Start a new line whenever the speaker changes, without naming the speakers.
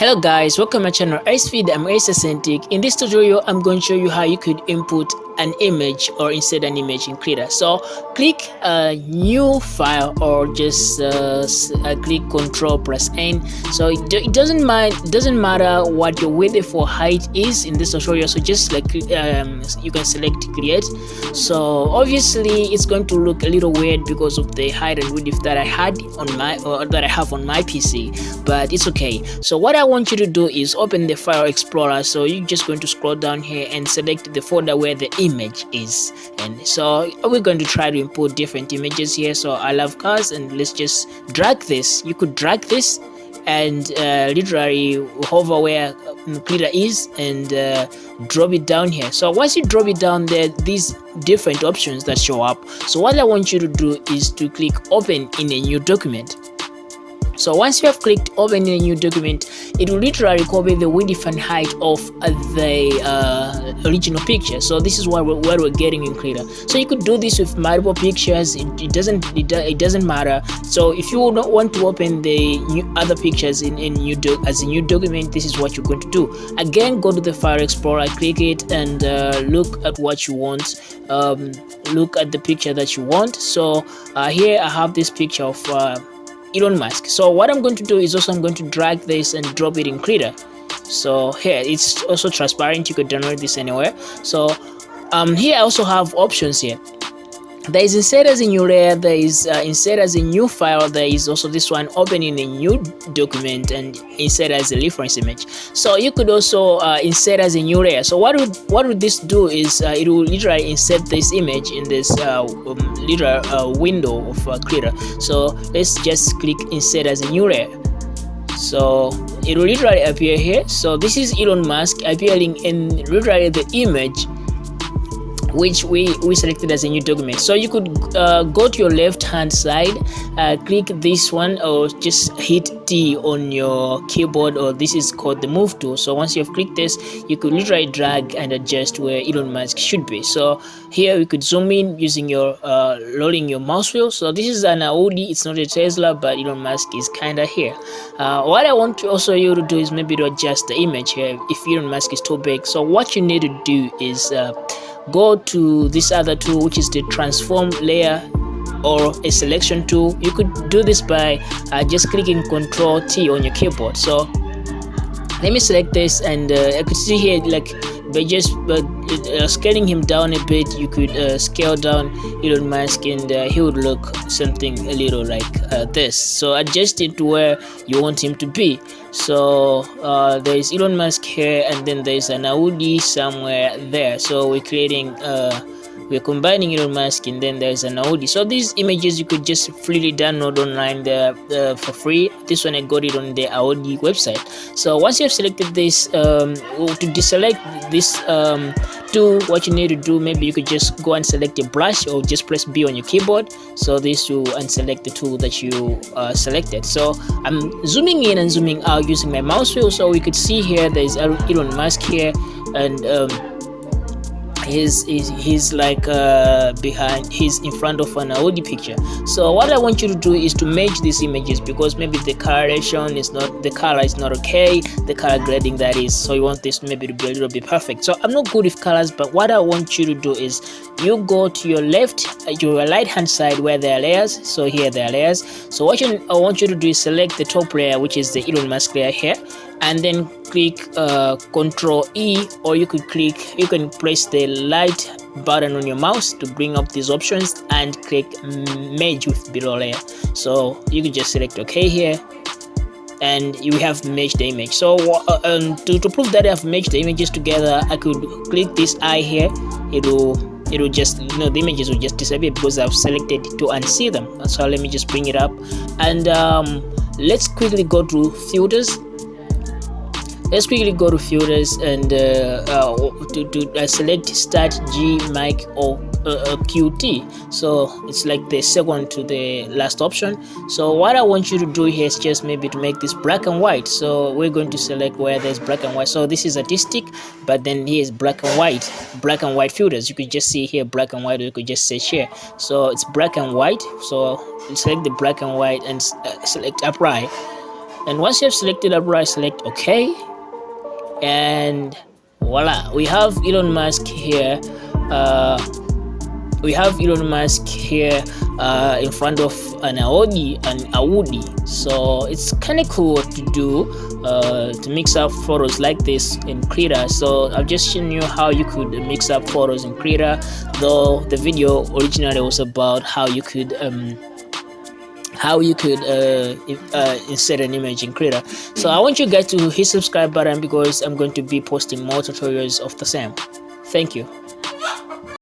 Hello guys, welcome to my channel Feed. I'm Ace Authentic. In this tutorial, I'm going to show you how you could input an image or insert an image in Krita. So click a new file or just uh, uh, click Control plus N. So it, it doesn't mind, doesn't matter what your width for height is in this tutorial. So just like um, you can select create. So obviously it's going to look a little weird because of the height and width that I had on my or that I have on my PC, but it's okay. So what I want you to do is open the file explorer. So you're just going to scroll down here and select the folder where the image image is. And so we're going to try to import different images here. So i love cars and let's just drag this. You could drag this and uh, literally hover where Krita is and uh, drop it down here. So once you drop it down there these different options that show up. So what i want you to do is to click open in a new document so once you have clicked open a new document, it will literally copy the width and height of the uh, original picture. So this is what we're, what we're getting in Krita. So you could do this with multiple pictures. It, it doesn't it, it, doesn't matter. So if you don't want to open the new other pictures in, in new as a new document, this is what you're going to do. Again, go to the File Explorer, click it, and uh, look at what you want. Um, look at the picture that you want. So uh, here I have this picture of uh, Elon Musk. So what I'm going to do is also I'm going to drag this and drop it in Krita. So here it's also transparent. You could download this anywhere. So um, here I also have options here there is insert as a new layer there is uh, insert as a new file there is also this one opening a new document and insert as a reference image. So you could also uh, insert as a new layer so what would what would this do is uh, it will literally insert this image in this uh, um, literal uh, window of uh, Krita so let's just click insert as a new layer so it will literally appear here. So this is Elon Musk appearing in literally the image which we we selected as a new document. So you could uh, go to your left hand side uh, click this one or just hit T on your keyboard or this is called the move tool. So once you have clicked this you could literally drag and adjust where Elon Musk should be. So here we could zoom in using your uh, rolling your mouse wheel. So this is an Audi it's not a Tesla but Elon Musk is kinda here. Uh, what I want to also you to do is maybe to adjust the image here if Elon Musk is too big. So what you need to do is uh, go to this other tool which is the transform layer or a selection tool. You could do this by uh, just clicking ctrl t on your keyboard. So let me select this and uh, I could see here like by just uh, uh, scaling him down a bit you could uh, scale down Elon Musk and uh, he would look something a little like uh, this. So adjust it to where you want him to be. So uh, there is Elon Musk here and then there's an Audi somewhere there. So we're creating we're combining Elon Musk and then there's an Audi. So these images you could just freely download online there uh, for free. This one I got it on the Audi website. So once you have selected this um, to deselect this um, do what you need to do maybe you could just go and select a brush or just press B on your keyboard. So this will unselect the tool that you uh, selected. So I'm zooming in and zooming out using my mouse wheel. So we could see here there's Elon Musk here and um, he's he's, like uh, behind he's in front of an Audi picture. So what I want you to do is to merge these images because maybe the coloration is not the color is not okay the color grading that is so you want this maybe to be a little bit perfect. So I'm not good with colors but what I want you to do is you go to your left uh, your right hand side where there are layers. So here there are layers. So what you, I want you to do is select the top layer which is the Elon Musk layer here and then click uh, Control E or you could click you can press the light button on your mouse to bring up these options and click merge with below layer. So you can just select OK here and you have merged the image. So uh, um, to, to prove that I've merged the images together I could click this eye here. It will it will just you know the images will just disappear because I've selected to unsee them. So let me just bring it up. And um, let's quickly go to filters let's quickly go to filters and uh, uh, to, to select start g mic or uh, uh qt so it's like the second to the last option. So what i want you to do here is just maybe to make this black and white. So we're going to select where there's black and white. So this is artistic but then here's black and white. Black and white filters you could just see here black and white you could just search here so it's black and white. So select the black and white and uh, select apply. And once you have selected Abra select OK and voila we have Elon Musk here uh, we have Elon Musk here uh, in front of an Audi and Audi. So it's kind of cool to do uh, to mix up photos like this in Krita. So I've just shown you how you could mix up photos in Krita though the video originally was about how you could um, how you could uh, uh, insert an image in Krita. So I want you guys to hit subscribe button because I'm going to be posting more tutorials of the same. Thank you.